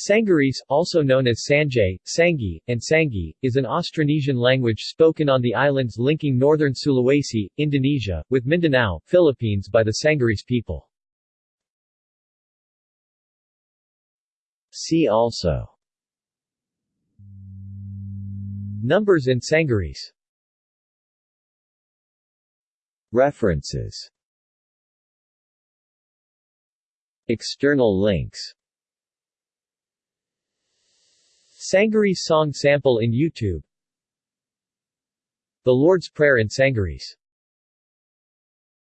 Sangirese, also known as Sangir, Sangi, and Sangi, is an Austronesian language spoken on the islands linking northern Sulawesi, Indonesia, with Mindanao, Philippines by the Sangirese people. See also Numbers in Sangirese References External links Sangirese song sample in YouTube. The Lord's Prayer in Sangirese